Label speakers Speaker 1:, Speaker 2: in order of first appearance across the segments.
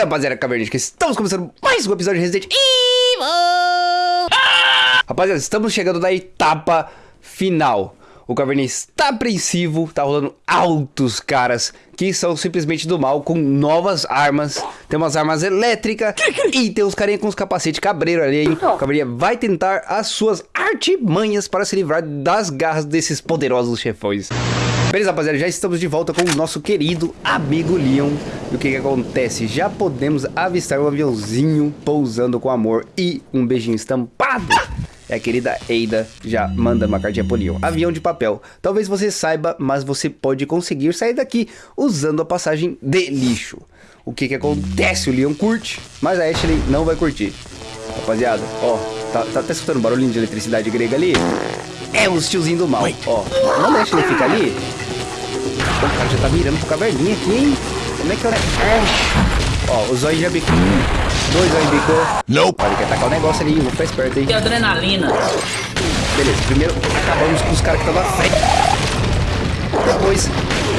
Speaker 1: aí, rapaziada cavernística, estamos começando mais um episódio de Resident Evil! Rapaziada, estamos chegando na etapa final. O Caverninha está apreensivo, tá rolando altos caras que são simplesmente do mal com novas armas. Tem umas armas elétricas e tem uns carinha com os capacetes cabreiro ali, hein? O Caverninha vai tentar as suas artimanhas para se livrar das garras desses poderosos chefões. Beleza, rapaziada, já estamos de volta com o nosso querido amigo Leon. E o que que acontece? Já podemos avistar um aviãozinho pousando com amor e um beijinho estampado. É a querida Eida já manda uma cartinha pro Leon. Avião de papel. Talvez você saiba, mas você pode conseguir sair daqui usando a passagem de lixo. O que que acontece? O Leon curte, mas a Ashley não vai curtir. Rapaziada, ó, tá, tá, tá escutando barulhinho de eletricidade grega ali? É os tiozinhos do mal, ó. Não deixa ele ficar ali. O cara já tá mirando pro caverninha aqui, hein? Como é que é o negócio? Ó, o zóio já bicou. Dois zóio bicou.
Speaker 2: Nope.
Speaker 1: Olha, quer tacar o negócio ali, vou ficar esperto aí.
Speaker 3: Tem adrenalina.
Speaker 1: Beleza, primeiro acabamos com os caras que estão na frente. Depois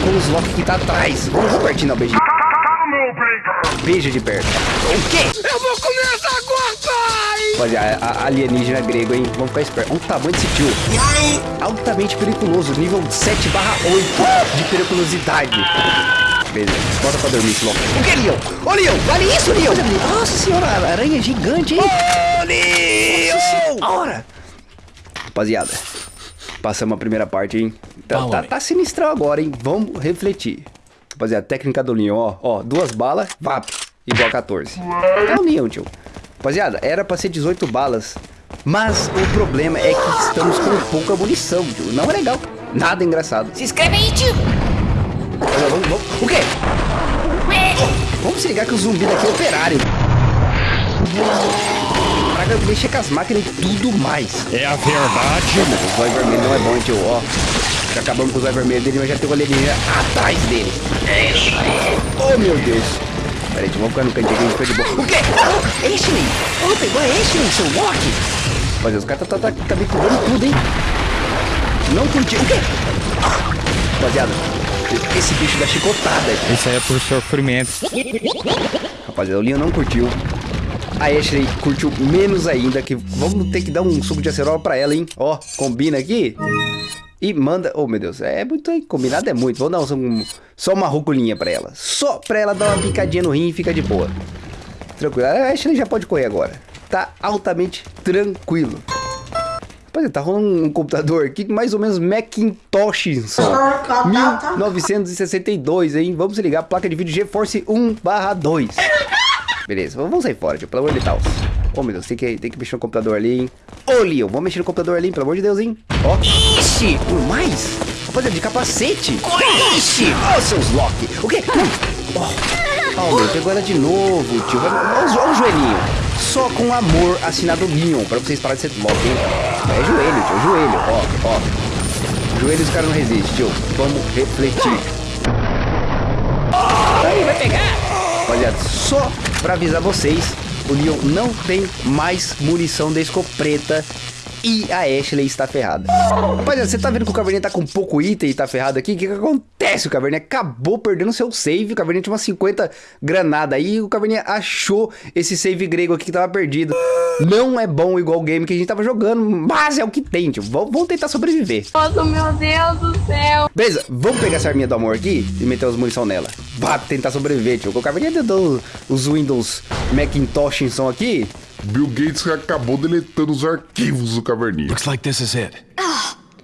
Speaker 1: com os Loki que tá atrás. Vamos pertinho, não, beijinho. Beijo de perto. O quê?
Speaker 2: Eu vou comer essa gota!
Speaker 1: Olha, a, a alienígena grego, hein? Vamos ficar esperto. Olha o tamanho desse tio. Altamente periculoso, nível 7 barra 8 de periculosidade. Beleza, bota pra dormir louco. O que, Leon? Ô, Leon, vale isso, Leon! Nossa senhora, aranha é gigante, hein? Ô, Leon! Senhora! Rapaziada, passamos a primeira parte, hein? Tá, tá, tá sinistrão agora, hein? Vamos refletir. Rapaziada, técnica do Leon, ó. Ó, duas balas, vap, igual a 14. Calminho, tio. Rapaziada, era pra ser 18 balas. Mas o problema é que estamos com pouca munição, tio. Não é legal. Nada engraçado.
Speaker 3: Se inscreve aí, tio.
Speaker 1: Vamos, vamos. O quê? Vamos se ligar que o zumbi daqui é operário. Praga mexer com as máquinas e tudo mais.
Speaker 2: É a verdade.
Speaker 1: O zóio vermelho não é bom, tio. Ó. Já acabamos com o zóio vermelho dele, mas já tem o alienígena atrás dele. É isso aí. Oh, meu Deus. Peraí, tio, vamos ficar no cantinho aqui, a gente fica de boa. O quê? Oh, Ashley! Oh, pegou a Ashley, seu Loki! Mas os caras tá, tá, tá, tá me cobrando tudo, hein? Não curtiu. O quê? Rapaziada, esse bicho dá chicotada.
Speaker 4: Isso aí é por sofrimento.
Speaker 1: Rapaziada, o Leon não curtiu. A Ashley curtiu menos ainda, que vamos ter que dar um suco de acerola pra ela, hein? Ó, combina aqui. E manda... Oh, meu Deus, é muito... Combinado é muito. Vamos dar um, só uma ruculinha pra ela. Só pra ela dar uma picadinha no rim e fica de boa. Tranquilo. A Ashley já pode correr agora. Tá altamente tranquilo. Rapaziada, tá rolando um computador aqui mais ou menos Macintosh. Só. 1962, hein? Vamos ligar. Placa de vídeo GeForce 1 2. Beleza, vamos sair fora, tio. Pelo amor de Deus. Oh, meu Deus, tem que, tem que mexer no computador ali, hein? Ô, Leon, vamos mexer no computador ali, pelo amor de Deus, hein? Ó. Ixi, por mais? Rapaziada, de capacete. Ixi, ó, seus Loki. O quê? Ó, oh, meu, pegou ela de novo, tio. Olha o joelhinho. Só com amor assinado Leon, pra vocês pararem de ser Loki, hein? É joelho, tio, joelho. Ó, ó. Joelho os caras não resistem, tio. Vamos refletir.
Speaker 3: Aí, vai pegar.
Speaker 1: Rapaziada, só pra avisar vocês, o Leon não tem mais munição de escopeta e a Ashley está ferrada. Rapaziada, você tá vendo que o Caverninha tá com pouco item e tá ferrado aqui? O que que acontece? O Caverninha acabou perdendo seu save, o Caverninha tinha umas 50 granadas aí, o Caverninha achou esse save grego aqui que tava perdido. Não é bom igual o game que a gente tava jogando, mas é o que tem, tio. Vamos tentar sobreviver.
Speaker 5: Nossa, meu Deus do céu.
Speaker 1: Beleza, vamos pegar essa arminha do amor aqui e meter as munição nela. Vá tentar sobreviver, tio. O Caverninha tentou os Windows Macintosh som aqui.
Speaker 2: Bill Gates acabou deletando os arquivos do Caverninha.
Speaker 6: Looks like this is it.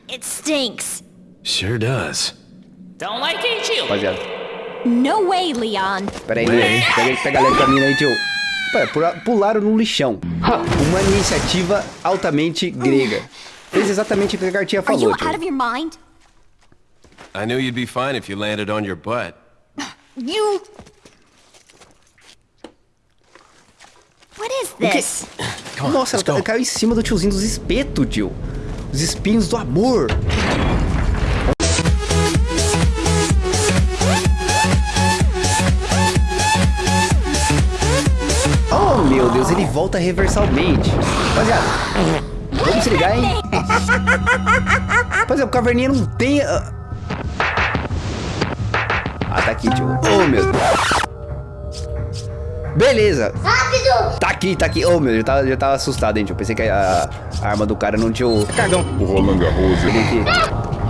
Speaker 7: It stinks.
Speaker 6: Sure does.
Speaker 3: Don't like it, tio.
Speaker 1: Rapaziada,
Speaker 7: No way, Leon.
Speaker 1: pera aí, pega, pega a letra mina aí, tio. Pera, pula- pularam no lixão. Uma iniciativa altamente grega. Fez exatamente o que a cartinha
Speaker 7: Are you
Speaker 1: falou,
Speaker 7: out
Speaker 1: tio.
Speaker 7: of your mind?
Speaker 8: I knew you'd be fine if you landed on your butt.
Speaker 7: You. What is this?
Speaker 1: Nossa, ela, caiu em cima do tiozinho dos espetos, tio. Os espinhos do amor. Oh, meu Deus, ele volta reversalmente. Rapaziada, vamos se ligar, hein? Rapaziada, o caverninha não tem... ah. Ah, tá aqui, tio. Oh, meu Deus. Beleza. Rápido. Tá aqui, tá aqui. Oh, meu, eu já tava, já tava assustado, hein, tio. Pensei que a, a arma do cara não tinha o... Cagão.
Speaker 2: O Roland Garros ali.
Speaker 1: aqui.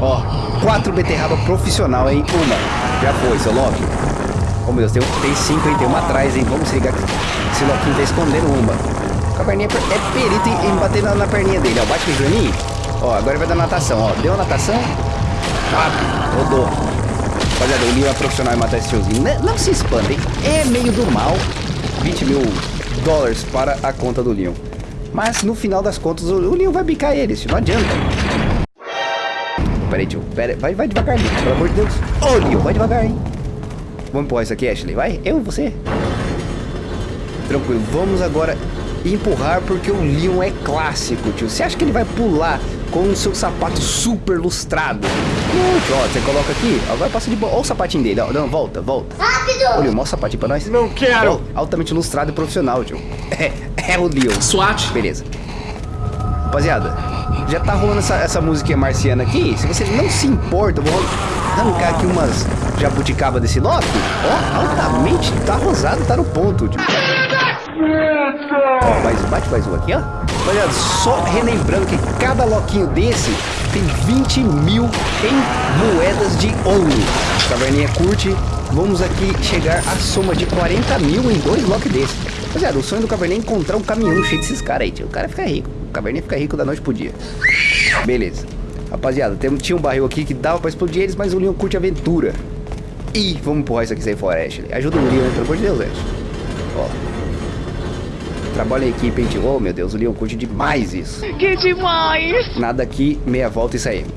Speaker 1: Ó, quatro beterraba profissional, hein? Uma. Já foi, seu Loki. Oh, meu Deus, tem, um- tem cinco, hein? Tem uma atrás, hein? Vamos se ligar que esse Loki tá escondendo uma. O caverninha é per- é perito em, em bater na, na perninha dele, ó. Bate aqui pra mim. Ó, agora ele vai dar natação, ó. Deu a natação. Rápido. Rodou. Rapaziada, o Leo é profissional em matar esse tiozinho. Não, não se espantem. É meio do mal. 20 mil dólares para a conta do Leon. Mas no final das contas, o, Leon vai bicar eles. Não adianta. Pera aí, tio. Vai, vai devagarzinho, pelo amor de Deus. Ô, Leon, vai devagar, hein. Vamos empurrar isso aqui, Ashley. Vai, eu você. Tranquilo, vamos agora empurrar porque o Leon é clássico, tio. Você acha que ele vai pular com o seu sapato super lustrado? Não, tio, ó, você coloca aqui, agora passa de boa. Olha o sapatinho dele, ó. Não, volta, volta. Rápido! Ô, Leon, mostra o sapatinho pra nós.
Speaker 6: Não quero.
Speaker 1: Ó, altamente lustrado e profissional, tio. É, é o Leon.
Speaker 4: SWAT.
Speaker 1: Beleza. Rapaziada, já tá rolando essa, essa musiquinha marciana aqui. Se você não se importa, eu vou arrancar aqui umas jabuticaba desse Loki. Ó, altamente, tá rosado, tá no ponto. Tipo. Ó, mais, bate mais um aqui, ó. Rapaziada, só relembrando que cada loquinho desse tem 20 mil em moedas de ouro. Caverninha curte. Vamos aqui chegar à soma de 40 mil em dois lock desses. Rapaziada, o sonho do Caverninha é encontrar um caminhão cheio desses caras aí, tio. O cara fica rico. O Caverninha fica rico da noite pro dia. Beleza. Rapaziada, tem, tinha um barril aqui que dava pra explodir eles, mas o Leon curte aventura. Ih, vamos empurrar isso aqui sair fora, Ashley. Ajuda o Leon, pelo amor de Deus, Ashley. Ó. Trabalha em equipe, hein, tio. Oh, meu Deus, o Leon curte demais isso.
Speaker 5: Que demais!
Speaker 1: Nada aqui, meia volta e saímos.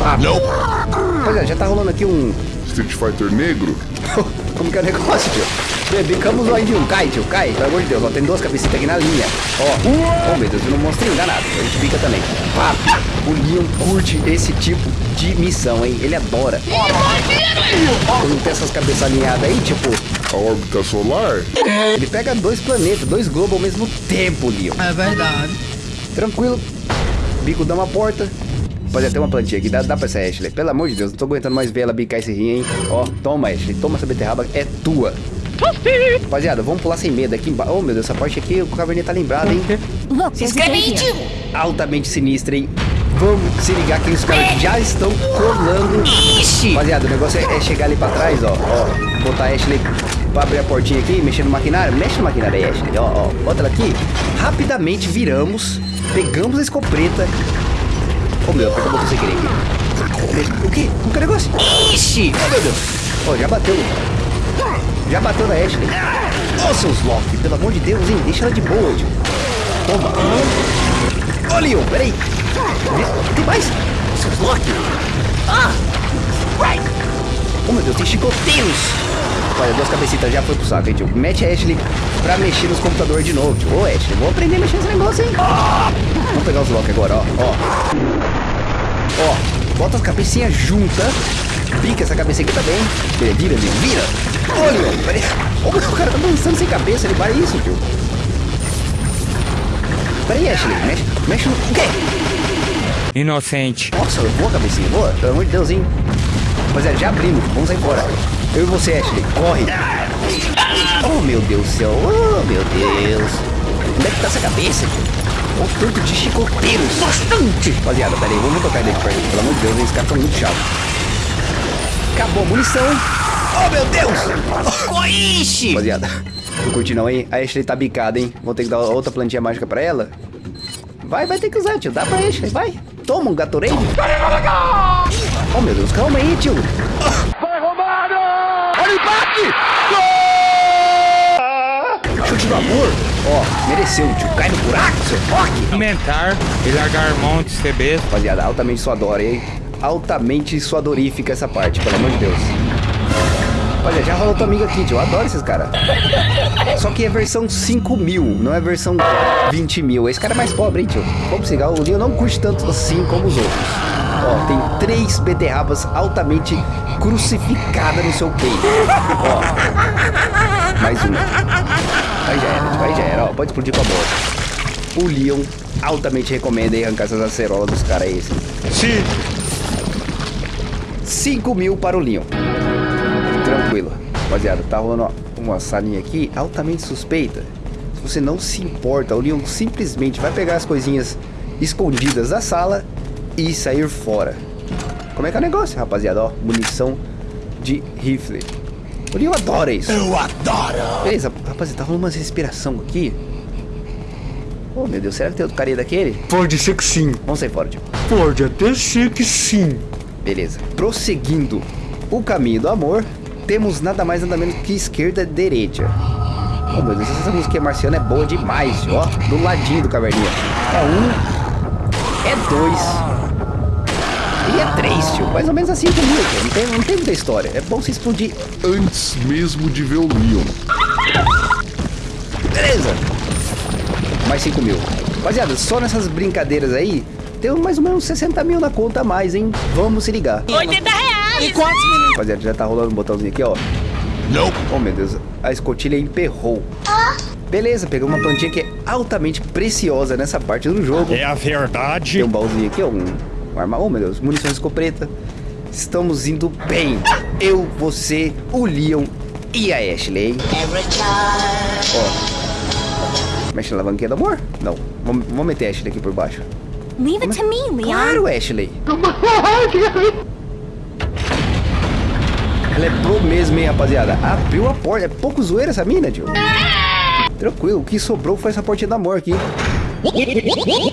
Speaker 1: Rapaziada, já tá rolando aqui um...
Speaker 2: Street Fighter negro.
Speaker 1: Como que é o negócio, tio? Bebicamos o de um. Cai, tio, cai. Pelo amor de Deus, ó, tem duas cabecitas aqui na linha. Ó, oh meu Deus, e no monstrinho danado. A gente pica também. Pá, o Leon curte esse tipo de missão, hein? Ele adora. Quando tem essas cabeças alinhadas aí, tipo,
Speaker 2: A órbita solar.
Speaker 1: ele pega dois planetas, dois globos ao mesmo tempo, Leon.
Speaker 4: É verdade.
Speaker 1: Tranquilo. Bico dá uma porta. Pode até uma plantinha aqui, dá, dá pra essa Ashley. Pelo amor de Deus, não tô aguentando mais ver ela bicar esse rim, hein? Ó, toma, Ashley, toma essa beterraba, é tua. Rapaziada, vamos pular sem medo aqui embaixo. Oh, meu Deus, essa parte aqui o Caverninha tá lembrado, hein?
Speaker 3: Se inscreve aí, tio.
Speaker 1: Altamente sinistra, hein? Vamos se ligar que os caras já estão colando.
Speaker 3: Ixi.
Speaker 1: Rapaziada, o negócio é, é chegar ali pra trás, ó. Ó, botar a Ashley pra abrir a portinha aqui, mexer no maquinário. Mexe no maquinário aí, Ashley. Ó, ó, bota ela aqui. Rapidamente viramos, pegamos a escopeta. Oh, meu, o botão sem querer aqui. O quê? O que é o negócio?
Speaker 3: Ixi.
Speaker 1: Oh, meu Deus. Ó, já bateu. Já bateu na Ashley. Ô, seus Loki, pelo amor de Deus, hein? Deixa ela de boa, tio. Toma. Ô, Leon, peraí. Mais? Seus Loki. Ah! Right. Oh, meu Deus, tem chicoteiros. Olha, duas cabecitas já foi pro saco, hein, tio. Mete a Ashley pra mexer nos computadores de novo, tio. Ô, Ashley, vou aprender a mexer nesse negócio, hein. Vamos pegar os Loki agora, ó. Ó. Ó, bota as cabecinhas juntas. Pica essa cabecinha aqui também. Vira, vira, vira. Olha, peraí. Ô, o cara tá dançando sem cabeça, ele vai isso, tio. Peraí, Ashley, mexe, mexe no... O quê?
Speaker 4: Inocente.
Speaker 1: Nossa, boa cabecinha, boa. Pelo amor de Deus, hein. Rapaziada, já abrimos, vamos sair fora. Eu e você, Ashley, corre. Oh, meu Deus do céu, oh, meu Deus. Onde é que tá essa cabeça, tio? Olha o tanto de chicoteiros. Bastante. Rapaziada, peraí, vamos tocar ele de perto. Pelo amor de Deus, esses caras tão muito chatos. Acabou a munição. Oh, meu Deus.
Speaker 3: Ixi.
Speaker 1: Rapaziada, não curti não, hein? A Ashley tá bicada, hein? Vou ter que dar outra plantinha mágica pra ela. Vai, vai ter que usar, tio. Dá pra Ashley, vai. Toma um Gatorade. Oh, meu Deus, calma aí, tio. Vai, Romário! Olha o empate! Chute do amor. Ó, mereceu, tio. Cai no buraco, seu rock.
Speaker 4: Aumentar e largar mão de ser besta.
Speaker 1: Rapaziada, altamente suadora, hein? Altamente suadorífica essa parte, pelo amor de Deus. Olha, já rolou tua amiga aqui, tio. Eu adoro esses caras. Só que é versão 5 mil, não é versão 20 mil. Esse cara é mais pobre, hein, tio? Vamos pegar. O Leon não curte tanto assim como os outros. Ó, tem três beterrabas altamente crucificadas no seu peito. Ó, mais uma. Aí já era. Aí já era. Ó, pode explodir com a bola. O Leon altamente recomenda aí arrancar essas acerolas dos caras aí.
Speaker 4: Sim.
Speaker 1: 5 mil para o Leon. Rapaziada, tá rolando, uma salinha aqui altamente suspeita. Se você não se importa, o Leon simplesmente vai pegar as coisinhas escondidas da sala e sair fora. Como é que é o negócio, rapaziada? Ó, munição de rifle. O Leon adora isso. Eu adoro! Beleza, rapaziada, tá rolando uma respiração aqui. Oh, meu Deus, será que tem outro carinha daquele?
Speaker 9: Pode ser que sim.
Speaker 1: Vamos sair fora, tio.
Speaker 9: Pode até ser que sim.
Speaker 1: Beleza. Prosseguindo o caminho do amor, temos nada mais nada menos que esquerda direita. Oh meu Deus, essa música marciana é boa demais, ó. Do ladinho do caverninha. É um, é dois e é três, tio. Mais ou menos assim tio. Não tem, não tem muita história. É bom se explodir.
Speaker 2: Antes mesmo de ver o Leon.
Speaker 1: Beleza. Mais 5 mil. Rapaziada, só nessas brincadeiras aí, tem mais ou menos 60 mil na conta a mais, hein? Vamos se ligar.
Speaker 3: 80 reais!
Speaker 1: Rapaziada, já tá rolando um botãozinho aqui, ó. Não. Oh, meu Deus. A escotilha emperrou. Beleza, pegamos uma plantinha que é altamente preciosa nessa parte do jogo.
Speaker 9: É a verdade.
Speaker 1: Tem um baúzinho aqui, ó. Um, um arma. Oh, meu Deus. Munições de escopeta. Estamos indo bem. Eu, você, o Leon e a Ashley. Ó. Mexe na alavanquinha do amor? Não. Vamos, vamos meter a Ashley aqui por baixo.
Speaker 7: Leave it to me, Leon.
Speaker 1: Claro, Ashley. Ela é pro mesmo, hein, rapaziada. Abriu a porta. É pouco zoeira essa mina, tio. Tranquilo. O que sobrou foi essa portinha do amor aqui.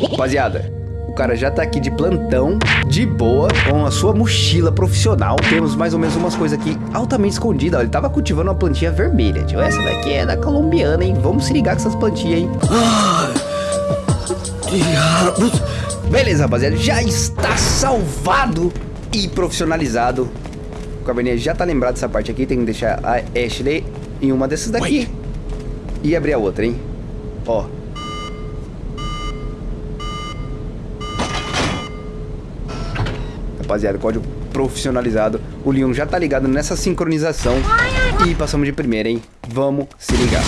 Speaker 1: Rapaziada, o cara já tá aqui de plantão, de boa, com a sua mochila profissional. Temos mais ou menos umas coisas aqui altamente escondidas. Ó, Ele tava cultivando uma plantinha vermelha, tio. Essa daqui é da colombiana, hein? Vamos se ligar com essas plantinhas, hein? Beleza, rapaziada. Já está salvado e profissionalizado. O Cabernet já tá lembrado dessa parte aqui. Tem que deixar a Ashley em uma dessas daqui. E abrir a outra, hein? Ó. Rapaziada, código profissionalizado. O Leon já tá ligado nessa sincronização. E passamos de primeira, hein? Vamos se ligar.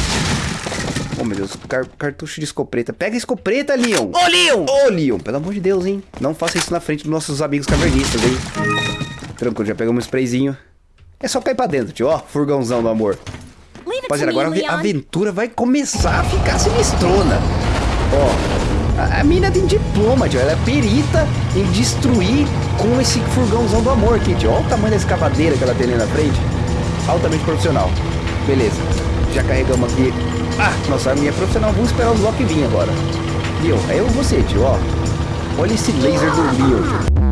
Speaker 1: Oh, meu Deus, car- cartucho de escopeta. Pega a escopeta, Leon! Ô, Leon! Ô, Leon, pelo amor de Deus, hein? Não faça isso na frente dos nossos amigos cavernistas, hein? Tranquilo, já pegamos um sprayzinho. É só cair pra dentro, tio. Ó, furgãozão do amor. Rapaziada, agora a aventura vai começar a ficar sinistrona. Ó, a, a mina tem diploma, tio. Ela é perita em destruir com esse furgãozão do amor aqui, tio. Olha o tamanho da escavadeira que ela tem ali na frente. Altamente profissional. Beleza. Já carregamos aqui. Ah, nossa arminha é profissional. Vamos esperar os Loki vir agora. Leon, é eu e você, tio, ó. Olha esse laser do Leon.